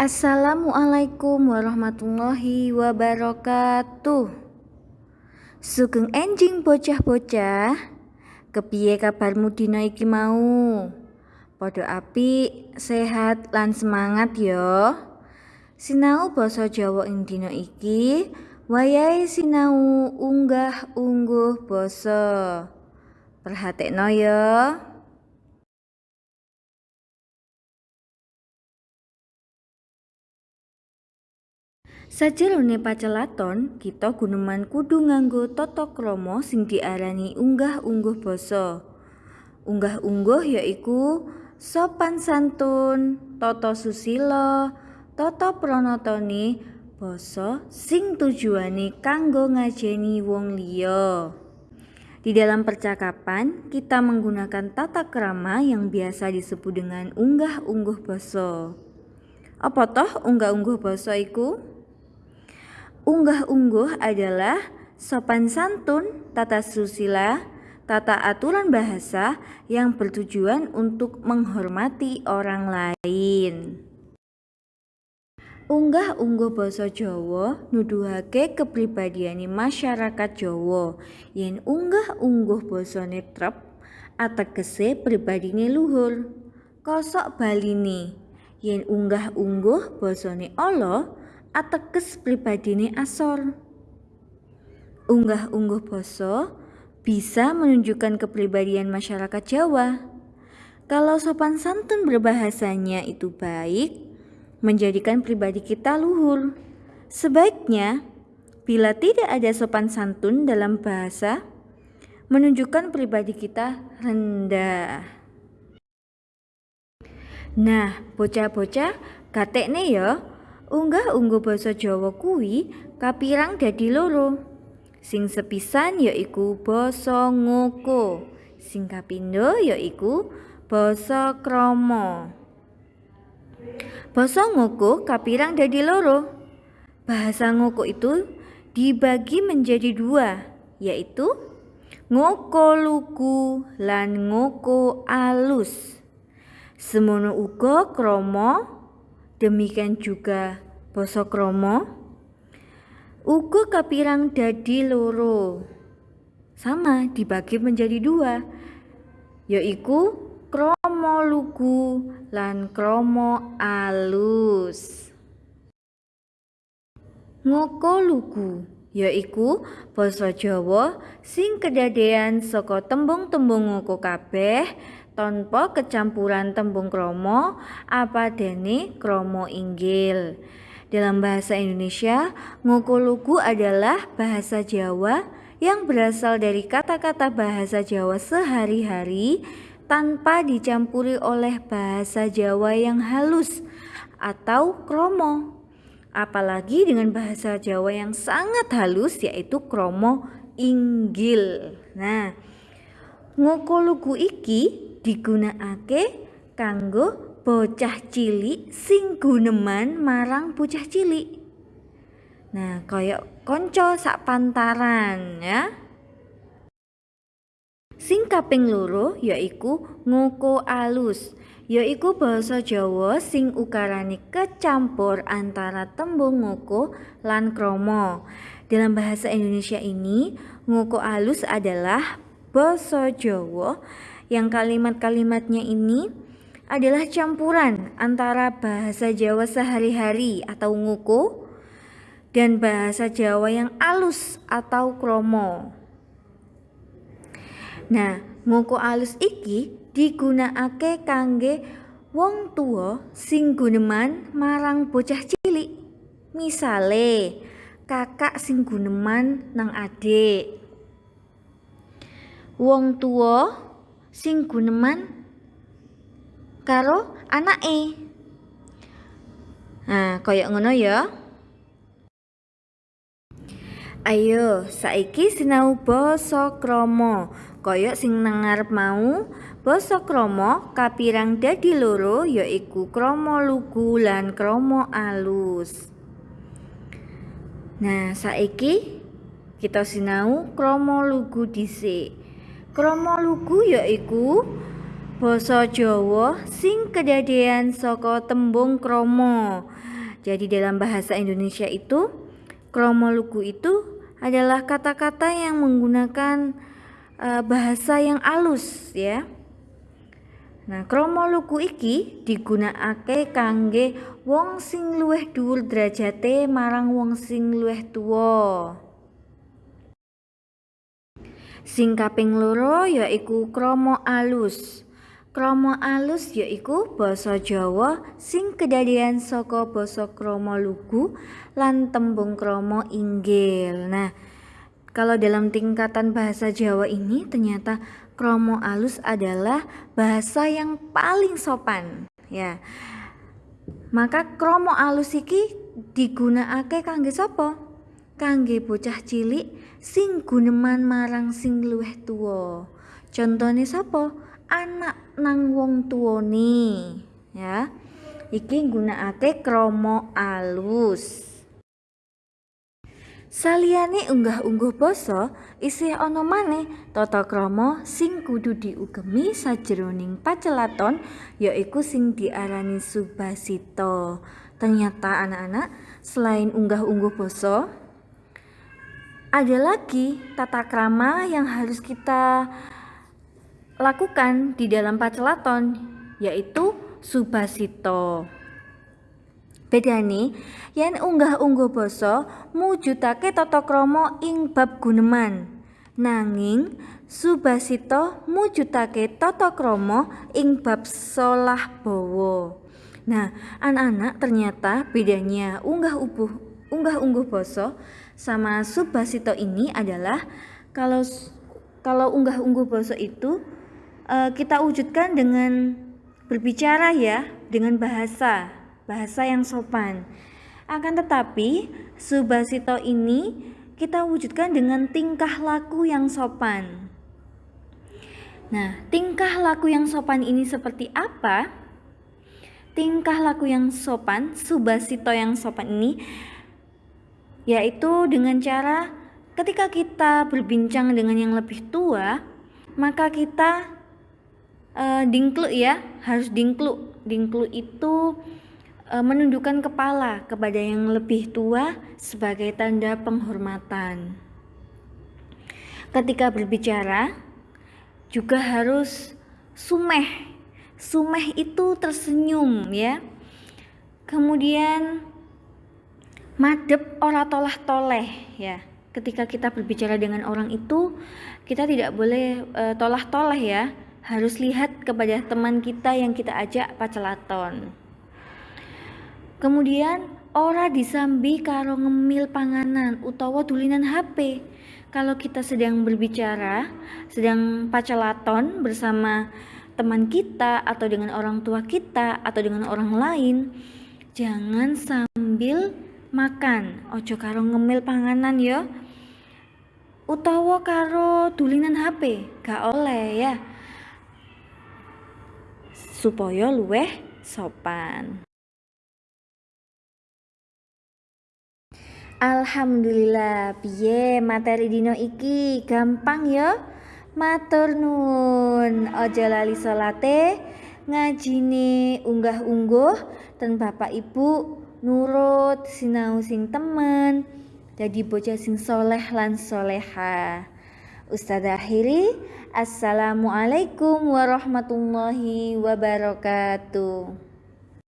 Assalamualaikum warahmatullahi wabarakatuh. Sugeng enjing bocah-bocah Kepiye kabarmu dina iki mau? Podo api, sehat lan semangat yo Sinau basa Jawa ing dina iki Wayai sinau unggah ungguh basa. Perhatekno ya Sajerone pacelaton, kita guneman kudu nganggo tata krama sing diarani unggah-ungguh basa. Unggah-ungguh yaiku sopan santun, tata susila, tata pranatane basa sing tujuane kanggo ngajeni wong liya. Di dalam percakapan, kita menggunakan tata krama yang biasa disebut dengan unggah-ungguh basa. Apa toh unggah-ungguh basa iku? Unggah-ungguh adalah sopan santun, tata susila, tata aturan bahasa yang bertujuan untuk menghormati orang lain. Unggah-ungguh basa Jawa nuduhake kepribadiane masyarakat Jawa. Yen unggah-ungguh basane trep ategese pribadine luhur. Kosok baline yen unggah-ungguh basane Allah ateges pribadine asor. Unggah-ungguh basa bisa menunjukkan kepribadian masyarakat Jawa. Kalau sopan santun berbahasanya itu baik, menjadikan pribadi kita luhur. Sebaiknya, bila tidak ada sopan santun dalam bahasa, menunjukkan pribadi kita rendah. Nah, bocah-bocah, katek nih ya, Unggah-ungguh basa Jawa kuwi kapirang dadi loro. Sing sepisan yaiku basa ngoko. Sing kapindho yaiku basa krama. Basa ngoko kapirang dadi loro. Bahasa ngoko itu dibagi menjadi dua, yaitu ngoko lugu lan ngoko alus. Semono uga krama Demikian juga basa krama uga kapirang dadi loro. Sama dibagi menjadi dua, yaiku krama lugu lan krama alus. Ngoko lugu yaiku basa Jawa sing kedadean saka tembung-tembung ngoko kabeh tanpa kecampuran tembung kromo apa dene kromo inggil. Dalam bahasa Indonesia, ngokoluku adalah bahasa Jawa yang berasal dari kata-kata bahasa Jawa sehari-hari tanpa dicampuri oleh bahasa Jawa yang halus atau kromo. Apalagi dengan bahasa Jawa yang sangat halus yaitu kromo inggil. Nah, ngokoluku iki digunakake kanggo bocah cilik sing guneman marang bocah cilik. Nah, kaya konco sak pantaran ya. Sing kaping loro yaiku ngoko alus, yaiku basa Jawa sing ukarane kecampur antara tembung ngoko lan kromo. Dalam bahasa Indonesia ini, ngoko alus adalah basa Jawa yang kalimat-kalimatnya ini adalah campuran antara bahasa Jawa sehari-hari atau nguku dan bahasa Jawa yang alus atau kromo. Nah, nguku alus iki digunakake kangge wong tua sing guneman marang bocah cilik. Misale, kakak sing guneman nang adik. Wong tua sing guneman karo anake. Nah, koyok ngono ya. Ayo, saiki sinau basa krama. Kaya sing nang mau, basa krama kapirang dadi loro yaiku krama lugu lan krama alus. Nah, saiki kita sinau krama lugu dhisik. Krama lugu yaiku basa Jawa sing kedadean saka tembung kromo. Jadi dalam bahasa Indonesia itu kromo lugu itu adalah kata-kata yang menggunakan uh, bahasa yang alus ya. Nah, kromo lugu iki digunakake kangge wong sing luwih dhuwur derajate marang wong sing luwih tuwa. Sing kaping loro yaiku kromo alus. Kromo alus yaiku basa Jawa sing kedadean saka basa kromo lugu lan tembung kromo inggil. Nah, kalau dalam tingkatan bahasa Jawa ini ternyata kromo alus adalah bahasa yang paling sopan, ya. Maka kromo alus iki digunakake kangge sapa? Kangge bocah cilik sing guneman marang sing luwih tuwa. Contone sapa? anak nang wong tuwane ya iki nggunakake kromo alus Saliyane unggah-ungguh basa isih ana maneh tata krama sing kudu diugemi sajroning pacelaton yaiku sing diarani subasita. Ternyata anak-anak selain unggah-ungguh basa ada lagi tata krama yang harus kita lakukan di dalam pacelaton yaitu subasito. Bedane yen unggah-ungguh basa mujudake tata krama ing bab guneman. Nanging subasito mujudake tata krama ing bab solah bawa. Nah, anak-anak ternyata bedanya unggah-ungguh unggah-ungguh basa sama subasito ini adalah kalau kalau unggah-ungguh basa itu uh, kita wujudkan dengan berbicara ya, dengan bahasa, bahasa yang sopan. Akan tetapi, subasito ini kita wujudkan dengan tingkah laku yang sopan. Nah, tingkah laku yang sopan ini seperti apa? Tingkah laku yang sopan, subasito yang sopan ini yaitu dengan cara ketika kita berbincang dengan yang lebih tua, maka kita uh, dingklu ya harus dingklu dingklu itu uh, menundukkan kepala kepada yang lebih tua sebagai tanda penghormatan. Ketika berbicara juga harus sumeh. Sumeh itu tersenyum ya. Kemudian madep ora tolah toleh ya ketika kita berbicara dengan orang itu kita tidak boleh uh, tolah toleh ya harus lihat kepada teman kita yang kita ajak pacelaton. Kemudian ora disambi karo ngemil panganan utawa tulinan HP. Kalau kita sedang berbicara, sedang pacelaton bersama teman kita atau dengan orang tua kita atau dengan orang lain, jangan sambil makan. Ojo karo ngemil panganan ya. Utawa karo tulinan HP, gak oleh ya supaya luweh sopan. Alhamdulillah, piye materi dino iki gampang ya? Matur nuwun. Aja lali salate, ngajine unggah-ungguh ten Bapak Ibu nurut sinau sing temen. Jadi bocah sing soleh lan soleha. Ustazah akhiri, Assalamualaikum warahmatullahi wabarakatuh.